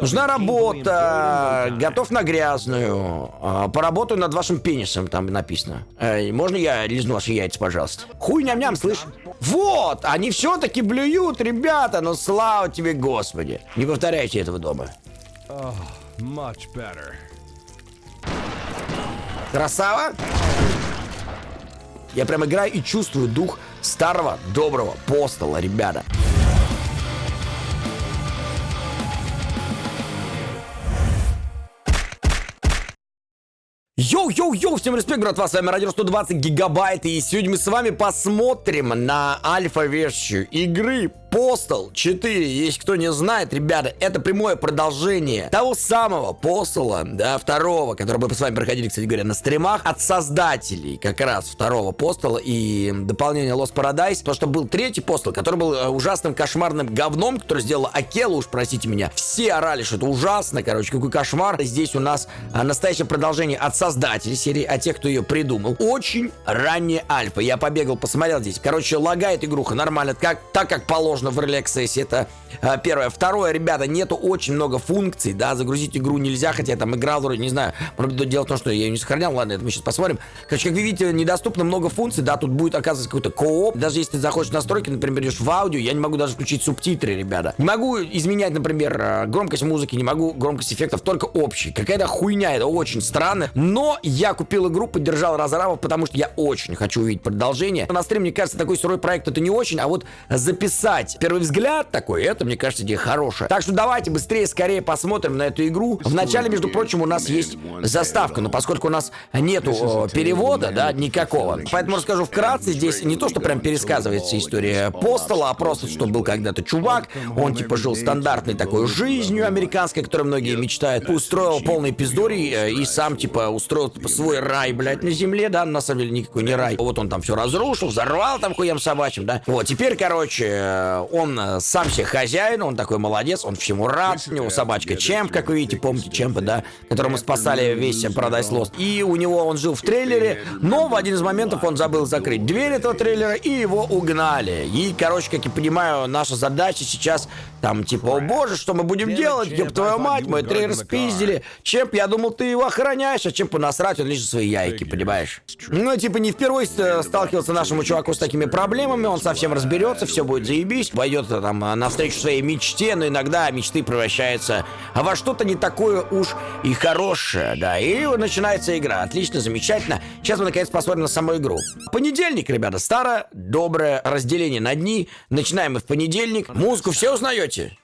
Нужна работа, готов на грязную. А, Поработаю над вашим пенисом, там написано. Можно я лизну ваши яйца, пожалуйста? Хуй ням-ням, слышь? Вот, они все-таки блюют, ребята, ну слава тебе, Господи. Не повторяйте этого дома. Much better. Красава? Я прям играю и чувствую дух старого доброго постола, ребята. Йоу-йоу-йоу, всем респект, братва, с вами Радио 120 Гигабайт, и сегодня мы с вами посмотрим на альфа-версию игры Postal 4, если кто не знает, ребята, это прямое продолжение того самого Postal, да, второго, который мы с вами проходили, кстати говоря, на стримах, от создателей как раз второго Postal и дополнения Lost Paradise, то, что был третий Postal, который был э, ужасным кошмарным говном, который сделала Акела, уж простите меня, все орали, что это ужасно, короче, какой кошмар. Здесь у нас а, настоящее продолжение от создателей серии, а тех, кто ее придумал. Очень ранняя альфа, я побегал, посмотрел здесь, короче, лагает игруха нормально, как, так как положено в Early Access, это а, первое. Второе, ребята, нету очень много функций, да, загрузить игру нельзя, хотя я там играл вроде, не знаю, может быть, дело в том, что я ее не сохранял, ладно, это мы сейчас посмотрим. Короче, как вы видите, недоступно много функций, да, тут будет, оказывается, какой-то кооп, даже если ты заходишь в настройки, например, идешь в аудио, я не могу даже включить субтитры, ребята. Не могу изменять, например, а, громкость музыки, не могу громкость эффектов, только общий. Какая-то хуйня, это очень странно, но я купил игру, поддержал разрабов, потому что я очень хочу увидеть продолжение. На стриме, мне кажется, такой сырой проект это не очень, а вот записать первый взгляд такой, это, мне кажется, идея хорошая. Так что давайте быстрее, скорее посмотрим на эту игру. Вначале, между прочим, у нас есть заставка, но поскольку у нас нету о, перевода, да, никакого, поэтому расскажу вкратце. Здесь не то, что прям пересказывается история Постола, а просто, что был когда-то чувак, он типа жил стандартной такой жизнью американской, которой многие мечтают, устроил полный пиздорий э, и сам типа устроил типа, свой рай, блядь, на земле, да, на самом деле никакой не рай. Вот он там все разрушил, взорвал там хуям собачьим, да. Вот, теперь, короче, э, он э, сам себе хозяин, он такой молодец, он всему рад, у него собачка Чемп, как вы видите, помните Чемпа, да, которого мы спасали весь Paradise Lost. И у него он жил в трейлере, но в один из моментов он забыл закрыть дверь этого трейлера, и его угнали. И, короче, как я понимаю, наша задача сейчас там, типа, о боже, что мы будем делать, ёб твою мать, мой трейлер спиздили. Чемп, я думал, ты его охраняешь, а Чемпу насрать, он лишь свои яйки, понимаешь? Ну, типа, не впервые э, сталкивался нашему чуваку с такими проблемами, он совсем разберется, все будет заебись, пойдет э, там навстречу своей мечте, но иногда мечты превращаются во что-то не такое уж и хорошее, да, и начинается игра. Отлично, замечательно. Сейчас мы наконец посмотрим на саму игру. Понедельник, ребята, старое, доброе разделение на дни. Начинаем мы в понедельник. Музыку все узнаете?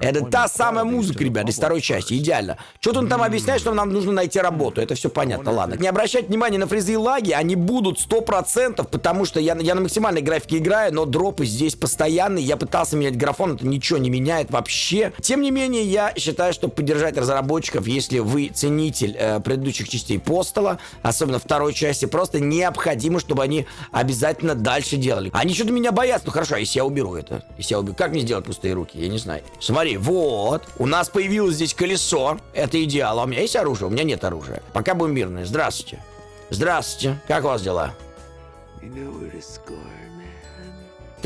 Это та самая музыка, ребята, из второй части, идеально. Что-то он там объясняет, что нам нужно найти работу, это все понятно, ладно. Не обращать внимания на фрезы и лаги, они будут 100%, потому что я, я на максимальной графике играю, но дропы здесь постоянные, я пытался менять графон, это ничего не меняет вообще. Тем не менее, я считаю, что поддержать разработчиков, если вы ценитель э, предыдущих частей Постола, особенно второй части, просто необходимо, чтобы они обязательно дальше делали. Они что-то меня боятся, ну хорошо, а если я уберу это, если я уберу, как мне сделать пустые руки, я не знаю. Смотри, вот, у нас появилось здесь колесо, это идеал, а у меня есть оружие? У меня нет оружия. Пока будем мирные, здравствуйте. Здравствуйте, как у вас дела?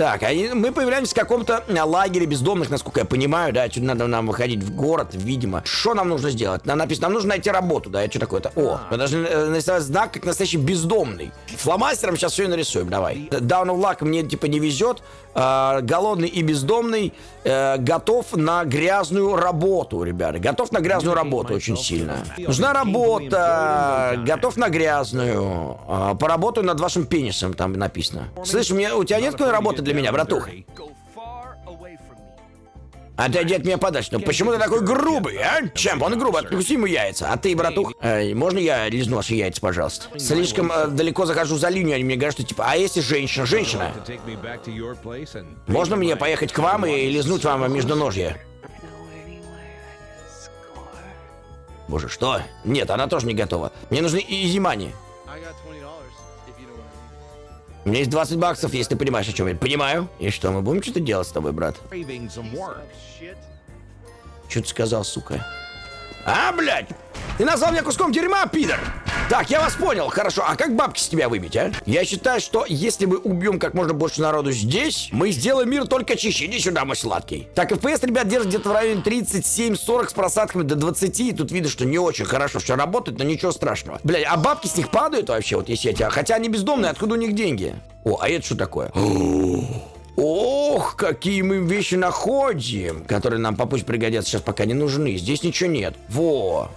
Так, они, мы появляемся в каком-то а, лагере бездомных, насколько я понимаю, да, что надо нам выходить в город, видимо. Что нам нужно сделать? Нам написано, нам нужно найти работу, да, это что такое-то? О, мы должны э, нарисовать знак, как настоящий бездомный. Фломастером сейчас все и нарисуем, давай. Down of luck мне, типа, не везет. Э, голодный и бездомный э, готов на грязную работу, ребята. Готов на грязную работу очень сильно. Нужна работа, готов на грязную. Э, поработаю над вашим пенисом, там написано. Слышь, мне, у тебя нет какой работы для меня, братух? Отойди от меня подальше. Ну почему ты такой грубый, а? Чемп, он грубый, откуси ему яйца. А ты, братух, э, можно я лизну ваши яйца, пожалуйста? Слишком э, далеко захожу за линию, они мне говорят, что типа, а если женщина, женщина? Можно мне поехать к вам и лизнуть вам междуножье? Боже, что? Нет, она тоже не готова. Мне нужны изимани. У меня есть 20 баксов, если ты понимаешь, о чем я. Понимаю. И что, мы будем что-то делать с тобой, брат? Что ты сказал, сука? А, блядь! Ты назвал меня куском дерьма, пидор! Так, я вас понял, хорошо. А как бабки с тебя выбить, а? Я считаю, что если мы убьем как можно больше народу здесь, мы сделаем мир только чище. Иди сюда, мой сладкий. Так, FPS, ребят, держит где-то в районе 37-40 с просадками до 20. И тут видно, что не очень хорошо все работает, но ничего страшного. Блядь, а бабки с них падают вообще, вот если я тебя... Хотя они бездомные, откуда у них деньги? О, а это что такое? Ох, какие мы вещи находим, которые нам попозже пригодятся, сейчас пока не нужны. Здесь ничего нет. Во.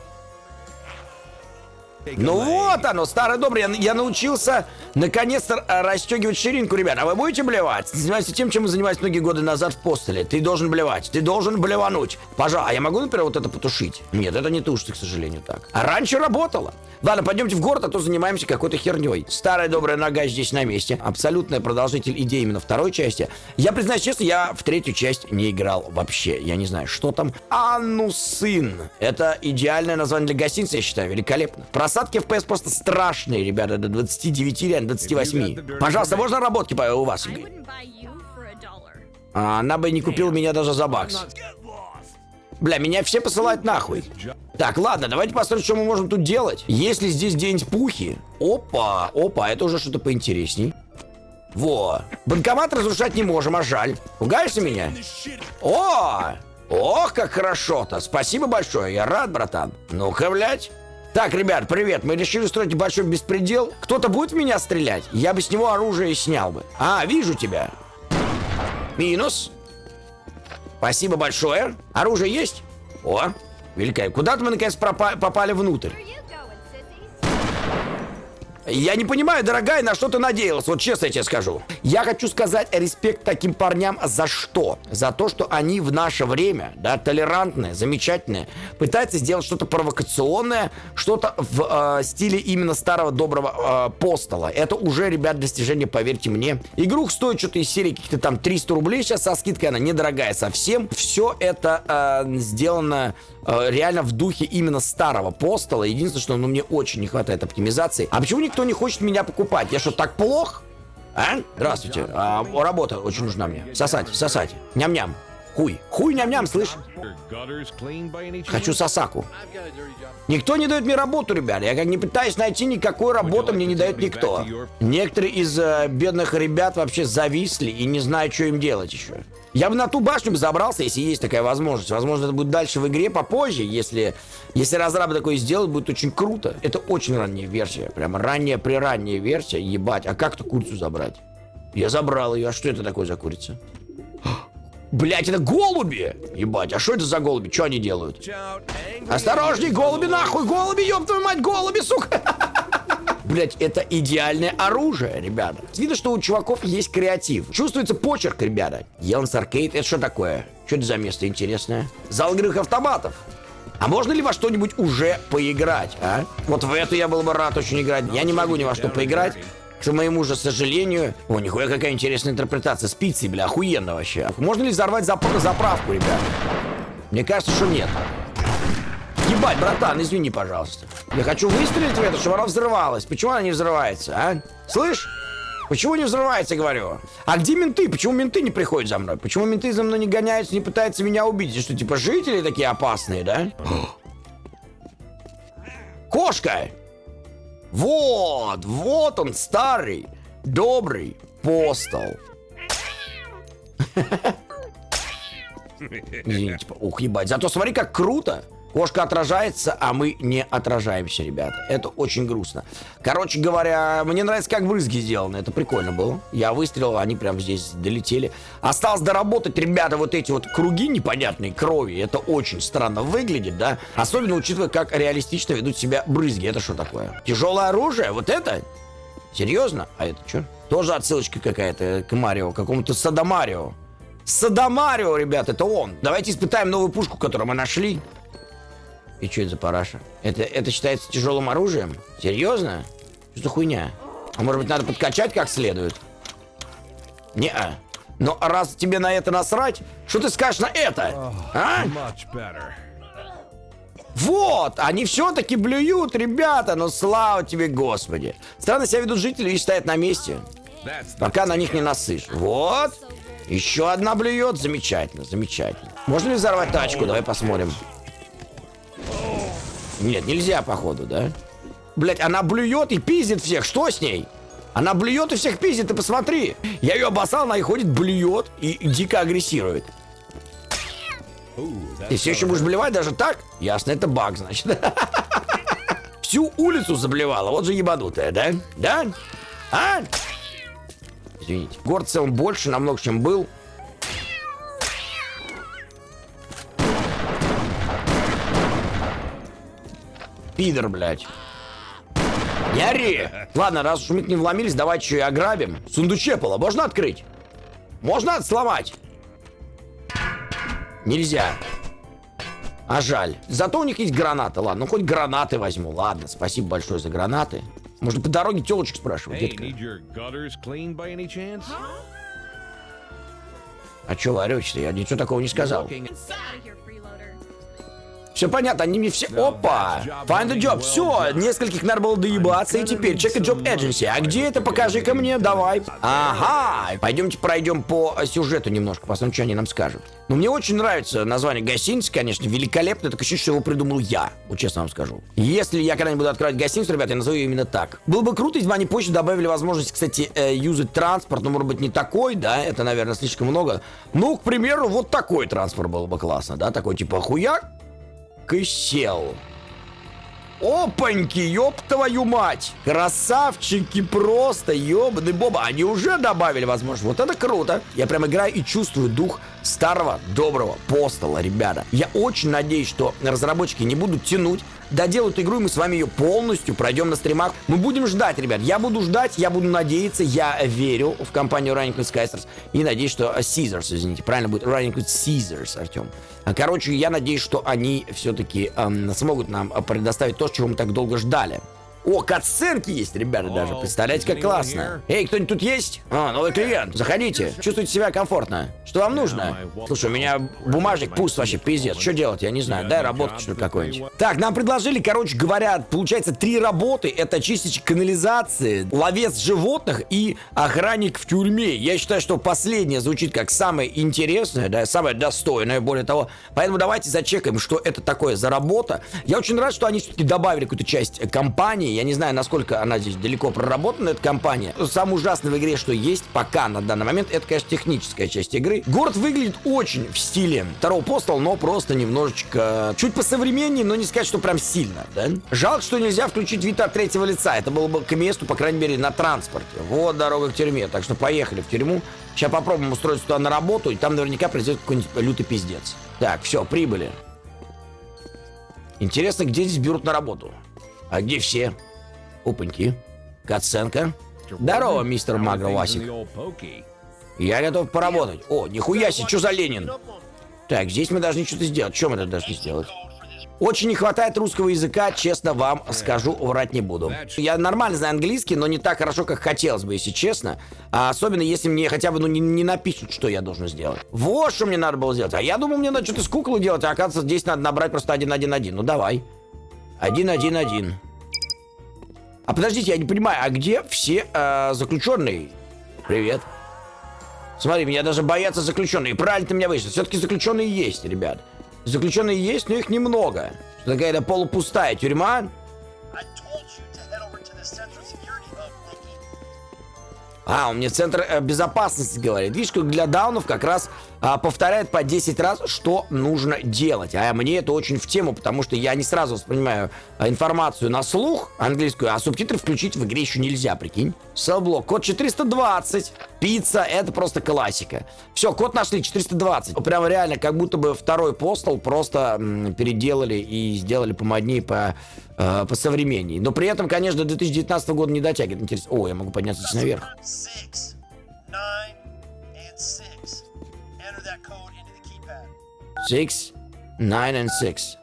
Ну вот оно, старый добрый, я, я научился наконец-то расстегивать ширинку, ребят. А вы будете блевать? Занимайся тем, чем вы занимались многие годы назад в постеле. Ты должен блевать, ты должен блевануть. Пожалуйста, а я могу, например, вот это потушить? Нет, это не тушится, к сожалению, так. А раньше работало. Ладно, пойдемте в город, а то занимаемся какой-то херней. Старая добрая нога здесь на месте. Абсолютная продолжитель идеи именно второй части. Я признаюсь честно, я в третью часть не играл вообще. Я не знаю, что там. Анусин. Это идеальное название для гостиницы, я считаю, великолепно. Просадки FPS просто страшные, ребята, до 29 или 28. Пожалуйста, можно работки у вас? А, Она бы не купила меня даже за бакс. Бля, меня все посылают нахуй. Так, ладно, давайте посмотрим, что мы можем тут делать. Если здесь где-нибудь пухи... Опа, опа, это уже что-то поинтересней. Во. Банкомат разрушать не можем, а жаль. Пугаешься меня? О! Ох, как хорошо-то. Спасибо большое, я рад, братан. Ну-ка, блядь. Так, ребят, привет. Мы решили устроить большой беспредел. Кто-то будет в меня стрелять? Я бы с него оружие снял бы. А, вижу тебя. Минус. Спасибо большое. Оружие есть? О, великолепно. Куда-то мы наконец попали внутрь. Я не понимаю, дорогая, на что ты надеялась, вот честно я тебе скажу. Я хочу сказать респект таким парням за что? За то, что они в наше время, да, толерантные, замечательные, пытаются сделать что-то провокационное, что-то в э, стиле именно старого доброго э, постола. Это уже, ребят, достижение, поверьте мне. Игрух стоит что-то из серии каких-то там 300 рублей, сейчас со скидкой она недорогая совсем. Все это э, сделано э, реально в духе именно старого постола. Единственное, что ну, мне очень не хватает оптимизации. А почему никто не хочет меня покупать? Я что, так плох? А? Здравствуйте. А, работа очень нужна мне. Сосать, сосать. Ням-ням. Хуй. Хуй ням-ням, слышь? Хочу сосаку. Никто не дает мне работу, ребята. Я как не пытаюсь найти никакой работы, мне не дает никто. Некоторые из э, бедных ребят вообще зависли и не знают, что им делать еще. Я бы на ту башню бы забрался, если есть такая возможность. Возможно, это будет дальше в игре попозже, если, если разрабы такое сделают, будет очень круто. Это очень ранняя версия. Прямо ранняя приранняя версия. Ебать, а как-то курицу забрать? Я забрал ее. А что это такое за курица? Блять, это голуби! Ебать, а что это за голуби? Что они делают? Осторожней, голуби нахуй, голуби, ёб твою мать, голуби, сука! Блять, это идеальное оружие, ребята. Видно, что у чуваков есть креатив. Чувствуется почерк, ребята. Еланс Аркейд, это что такое? Что это за место интересное? Зал игровых автоматов. А можно ли во что-нибудь уже поиграть, а? Вот в эту я был бы рад очень играть. Я не могу ни во что поиграть. К моему же сожалению... О, нихуя какая интересная интерпретация. Спицы, бля, охуенно вообще. Можно ли взорвать зап- заправку, ребят? Мне кажется, что нет. Ебать, братан, извини, пожалуйста. Я хочу выстрелить в это, чтобы она взрывалась. Почему она не взрывается, а? Слышь? Почему не взрывается, говорю? А где менты? Почему менты не приходят за мной? Почему менты за мной не гоняются, не пытаются меня убить? И Что, типа, жители такие опасные, да? Кошка! Вот, вот он, старый, добрый постол. Извините, ух, ебать. Зато смотри, как круто. Кошка отражается, а мы не отражаемся, ребята. Это очень грустно. Короче говоря, мне нравится, как брызги сделаны. Это прикольно было. Я выстрелил, они прям здесь долетели. Осталось доработать, ребята, вот эти вот круги непонятные крови. Это очень странно выглядит, да? Особенно учитывая, как реалистично ведут себя брызги. Это что такое? Тяжелое оружие? Вот это? Серьезно? А это что? Тоже отсылочка какая-то к Марио, какому-то Садомарио. Садомарио, ребят, это он. Давайте испытаем новую пушку, которую мы нашли. И что это за параша? Это, это считается тяжелым оружием? Серьезно? Что за хуйня? А может быть надо подкачать как следует? Не-а. Но раз тебе на это насрать, что ты скажешь на это? А? Вот, они все-таки блюют, ребята, ну слава тебе, Господи. Странно себя ведут жители и стоят на месте, пока на них не насышь. Вот, еще одна блюет, замечательно, замечательно. Можно ли взорвать тачку? Давай посмотрим. Нет, нельзя, походу, да? Блять, она блюет и пиздит всех. Что с ней? Она блюет и всех пиздит, ты посмотри. Я ее обоссал, она и ходит, блюет и дико агрессирует. Ты все еще будешь блевать даже так? Ясно, это баг, значит. Всю улицу заблевала, вот же ебанутая, да? Да? А? Извините. Город в целом больше намного, чем был. Пидор, блядь. Не ори! Ладно, раз уж мы к ним вломились, давайте еще и ограбим. Сундучепало можно открыть? Можно сломать? Нельзя. А жаль. Зато у них есть гранаты. Ладно, ну хоть гранаты возьму. Ладно, спасибо большое за гранаты. Можно по дороге телочек спрашивать, Hey, детка. А что вы орете-то? Я ничего такого не сказал. Все понятно, они мне все... Опа! Find a job. Все, нескольких надо было доебаться, и теперь check a job agency. А где это? Покажи-ка мне, давай. Ага, пойдемте пройдем по сюжету немножко, посмотрим, что они нам скажут. Ну, мне очень нравится название гостиницы, конечно, великолепно. Так ощущение, что его придумал я, вот честно вам скажу. Если я когда-нибудь буду открывать гостиницу, ребята, я назову ее именно так. Было бы круто, если бы они позже добавили возможность, кстати, э, юзать транспорт, но, может быть, не такой, да, это, наверное, слишком много. Ну, к примеру, вот такой транспорт было бы классно, да, такой типа хуяк, и сел. Опаньки, ёб твою мать! Красавчики просто, ёбаный боба. Они уже добавили возможность. Вот это круто. Я прям играю и чувствую дух старого доброго постола, ребята. Я очень надеюсь, что разработчики не будут тянуть, доделают игру, и мы с вами ее полностью пройдем на стримах. Мы будем ждать, ребят. Я буду ждать, я буду надеяться, я верю в компанию Running with Skysters и надеюсь, что э, Caesars, извините, правильно будет Running with Caesars, Артем. А, Короче, я надеюсь, что они все-таки смогут нам э, предоставить то, чего мы так долго ждали. О, катсценки есть, ребята, даже. Представляете, как классно. Эй, кто-нибудь тут есть? А, новый клиент. Заходите. Чувствуйте себя комфортно. Что вам нужно? Слушай, у меня бумажник пуст вообще, пиздец. Что делать? Я не знаю. Дай работу что-то какое-нибудь. Так, нам предложили, короче говоря, получается, три работы. Это чистить канализации, ловец животных и охранник в тюрьме. Я считаю, что последнее звучит как самое интересное, да, самое достойное, более того. Поэтому давайте зачекаем, что это такое за работа. Я очень рад, что они все-таки добавили какую-то часть компании. Я не знаю, насколько она здесь далеко проработана, эта компания. Самое ужасное в игре, что есть пока на данный момент, это, конечно, техническая часть игры. Город выглядит очень в стиле второго постола, но просто немножечко чуть посовременнее, но не сказать, что прям сильно, да? Жалко, что нельзя включить вид от третьего лица. Это было бы к месту, по крайней мере, на транспорте. Вот дорога к тюрьме. Так что поехали в тюрьму. Сейчас попробуем устроиться туда на работу, и там наверняка произойдет какой-нибудь лютый пиздец. Так, все, прибыли. Интересно, где здесь берут на работу? А где все? Опаньки. Каценко. Здорово, мистер Магро Васик. Я готов поработать. О, нихуя себе, что за Ленин? Так, здесь мы должны что-то сделать. Мы тут должны сделать? Очень не хватает русского языка, честно вам скажу, врать не буду. Я нормально знаю английский, но не так хорошо, как хотелось бы, если честно. А особенно, если мне хотя бы ну, не, не напишут, что я должен сделать. Вот что мне надо было сделать. А я думал, мне надо что-то с куклой делать, а оказывается, здесь надо набрать просто 1-1-1. Ну, давай. 1-1-1. А подождите, я не понимаю, а где все э, заключенные? Привет. Смотри, меня даже боятся заключенные. Правильно ты меня вышел. Все-таки заключенные есть, ребят. Заключенные есть, но их немного. Что какая-то полупустая тюрьма. А, он мне центр э, безопасности говорит. Видишь, как для даунов как раз а, повторяет по 10 раз, что нужно делать. А мне это очень в тему, потому что я не сразу воспринимаю а, информацию на слух английскую, а субтитры включить в игре еще нельзя, прикинь. Селблок, код 420. Пицца, это просто классика. Все, код нашли, 420. Прям реально, как будто бы второй постол просто м, переделали и сделали помоднее, по, э, по современней. Но при этом, конечно, до 2019 года не дотягивает. Интересно. О, я могу подняться наверх. Six, nine and six.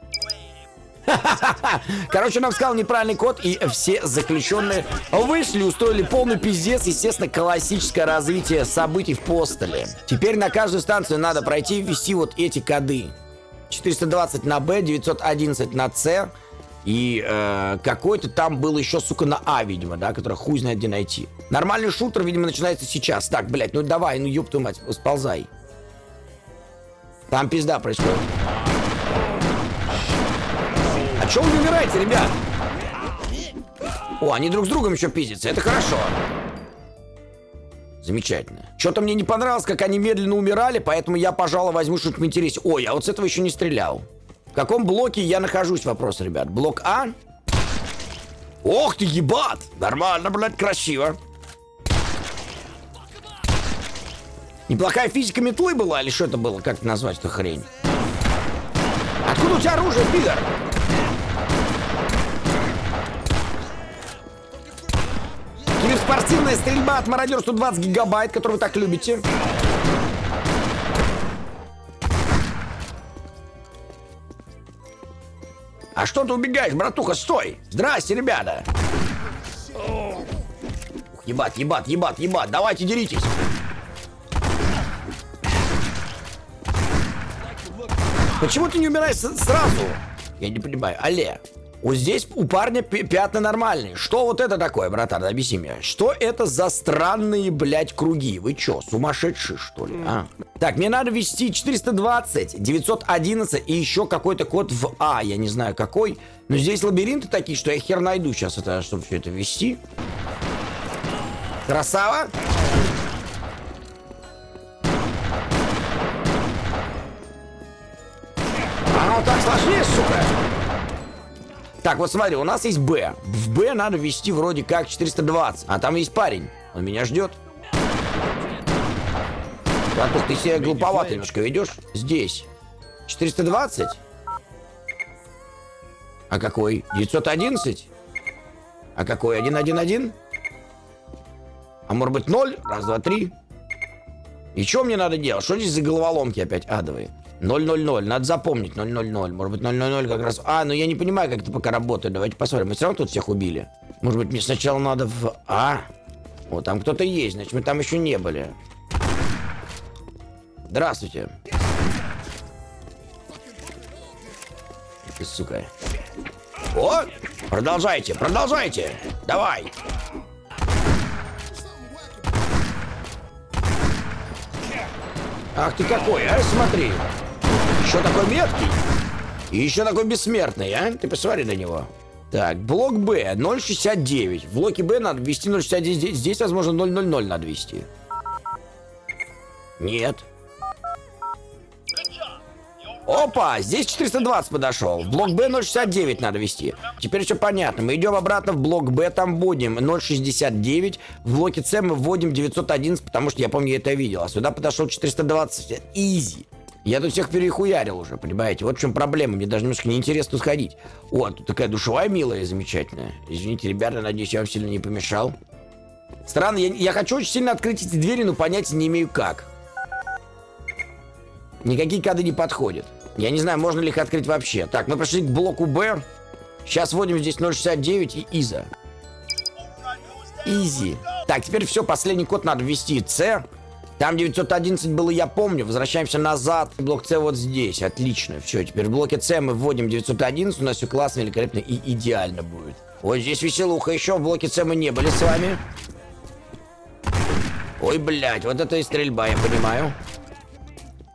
Короче, нам сказал неправильный код, и все заключенные вышли, устроили полный пиздец, естественно, классическое развитие событий в постеле. Теперь на каждую станцию надо пройти и ввести вот эти коды. 420 на Б, 911 на С, и э, какой-то там был еще, сука, на А, видимо, да, который хуй знает где найти. Нормальный шутер, видимо, начинается сейчас. Так, блядь, ну давай, ну ёб твою мать, сползай. Там пизда происходит. А чё вы умираете, ребят? О, они друг с другом еще пиздятся, это хорошо. Замечательно. Что-то мне не понравилось, как они медленно умирали, поэтому я, пожалуй, возьму что-нибудь интереснее. Ой, а вот с этого еще не стрелял. В каком блоке я нахожусь, вопрос, ребят? Блок А? Ох ты, ебат! Нормально, блядь, красиво. Неплохая физика метлы была, или что это было? Как это назвать эту хрень? Откуда у тебя оружие, пидор? Киберспортивная стрельба от мародер 120 гигабайт, которую вы так любите. А что ты убегаешь, братуха, стой! Здрасте, ребята! Ебать, ебать, ебать, ебать, давайте деритесь! Почему ты не умираешь сразу? Я не понимаю. Алле, вот здесь у парня пятна нормальные. Что вот это такое, братан? Объясни мне. Что это за странные, блядь, круги? Вы чё, сумасшедшие, что ли? А? Так, мне надо ввести 420, 911 и еще какой-то код в А. Я не знаю какой. Но здесь лабиринты такие, что я хер найду сейчас, это, чтобы все это ввести. Красава. Вот так сложнее, сука. Так, вот смотри, у нас есть Б. В Б надо ввести вроде как 420. А там есть парень. Он меня ждет. Братух, ты себя глуповато немножко ведешь. Здесь. 420? А какой? 911? А какой? 111? А может быть 0? Раз, два, три. И что мне надо делать? Что здесь за головоломки опять адовые? 000, надо запомнить 000. Может быть 000 как раз... А, ну я не понимаю, как это пока работает. Давайте посмотрим. Мы все равно тут всех убили. Может быть мне сначала надо в А? Вот там кто-то есть, значит мы там еще не были. Здравствуйте. Ты, сука. О! Продолжайте, продолжайте! Давай! Ах ты какой, а? Смотри. Еще такой меткий. И еще такой бессмертный, а? Ты посмотри на него. Так, блок Б 069. В блоке Б надо ввести 069. Здесь, возможно, 000 надо ввести. Нет. Опа, здесь 420 подошел. В блок Б 069 надо вести. Теперь все понятно. Мы идем обратно в блок Б, там вводим 069. В блоке С мы вводим 911, потому что я помню, я это видел. А сюда подошел 420. Изи. Я тут всех перехуярил уже, понимаете? Вот в чем проблема. Мне даже немножко неинтересно сходить. О, тут такая душевая милая, замечательная. Извините, ребята, надеюсь, я вам сильно не помешал. Странно, я, я хочу очень сильно открыть эти двери, но понятия не имею как. Никакие коды не подходят. Я не знаю, можно ли их открыть вообще. Так, мы прошли к блоку Б. Сейчас вводим здесь 069 и Иза. Изи. Так, теперь все, последний код надо ввести. С. Там 911 было, я помню. Возвращаемся назад. Блок С вот здесь. Отлично. Все, теперь в блоке С мы вводим 911. У нас все классно, великолепно и идеально будет. Вот здесь веселуха. Еще в блоке С мы не были с вами. Ой, блядь, вот это и стрельба, я понимаю.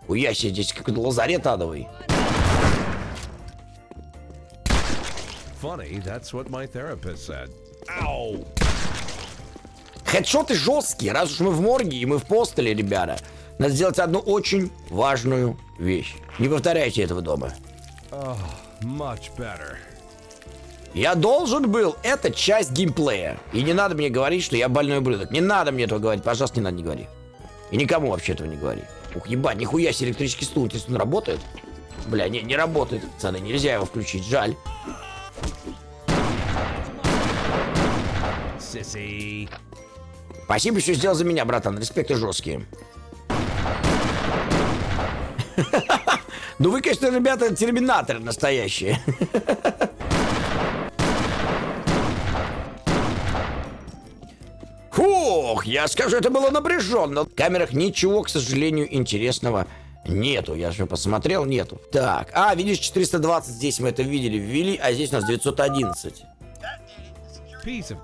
Хуя себе, здесь какой-то лазарет адовый. Funny, that's what my therapist said. Ow! Хедшоты жесткие, раз уж мы в морге и мы в постеле, ребята. Надо сделать одну очень важную вещь. Не повторяйте этого дома. Much better. Я должен был, это часть геймплея. И не надо мне говорить, что я больной ублюдок. Не надо мне этого говорить, пожалуйста, не надо, не говори. И никому вообще этого не говори. Ух, ебать, нихуя себе электрический стул. Интересно, он работает? Бля, не, не работает, пацаны, нельзя его включить, жаль. Sissy. Спасибо, что сделал за меня, братан. Респекты жесткие. Ну вы, конечно, ребята, терминаторы настоящие. Фух, я скажу, это было напряженно. В камерах ничего, к сожалению, интересного нету. Я же посмотрел, нету. Так, а, видишь, 420 здесь мы это видели, ввели, а здесь у нас 911. That date, the security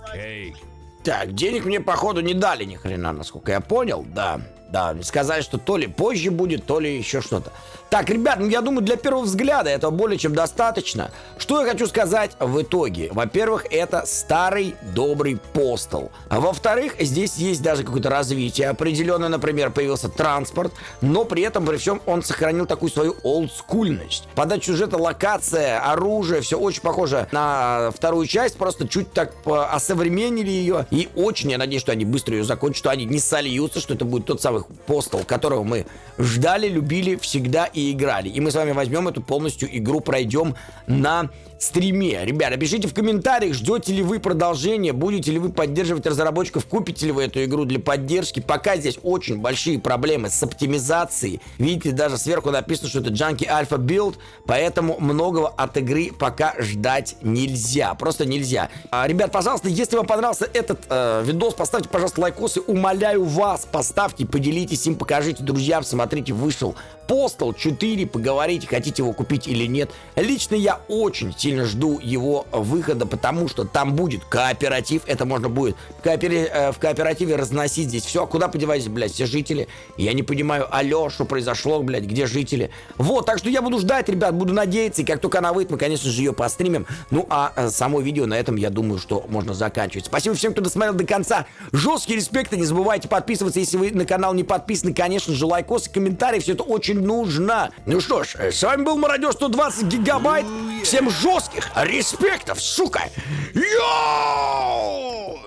Piece. Так, денег мне, походу, не дали ни хрена, насколько я понял, да. Да, сказали, что то ли позже будет, то ли еще что-то. Так, ребят, ну я думаю, для первого взгляда этого более чем достаточно. Что я хочу сказать в итоге? Во-первых, это старый добрый постол. А во-вторых, здесь есть даже какое-то развитие определенное. Например, появился транспорт, но при этом, при всем, он сохранил такую свою олдскульность. Подача сюжета, локация, оружие, все очень похоже на вторую часть, просто чуть так по- осовременили ее. И очень я надеюсь, что они быстро ее закончат, что они не сольются, что это будет тот самый постол, которого мы ждали, любили всегда и играли. И мы с вами возьмем эту полностью игру, пройдем на стриме. Ребята, пишите в комментариях, ждете ли вы продолжения, будете ли вы поддерживать разработчиков, купите ли вы эту игру для поддержки. Пока здесь очень большие проблемы с оптимизацией. Видите, даже сверху написано, что это Junkie Alpha Build, поэтому многого от игры пока ждать нельзя. Просто нельзя. А, ребят, пожалуйста, если вам понравился этот э, видос, поставьте, пожалуйста, лайкосы. Умоляю вас, поставьте, поделитесь им, покажите друзьям. Смотрите, вышел Postal 4, поговорите, хотите его купить или нет. Лично я очень сильно жду его выхода, потому что там будет кооператив, это можно будет коопери- э, в кооперативе разносить здесь все. А куда подевались, блядь, все жители? Я не понимаю, алло, что произошло, блядь, где жители? Вот, так что я буду ждать, ребят, буду надеяться, и как только она выйдет, мы, конечно же, ее постримим. Ну, а э, само видео на этом, я думаю, что можно заканчивать. Спасибо всем, кто досмотрел до конца. Жесткий респект, и не забывайте подписываться, если вы на канал не подписаны, конечно же, лайкосы, комментарии, все это очень нужно. Ну что ж, э, с вами был Мародер 120 гигабайт. Всем жестких респектов, сука! Йоу!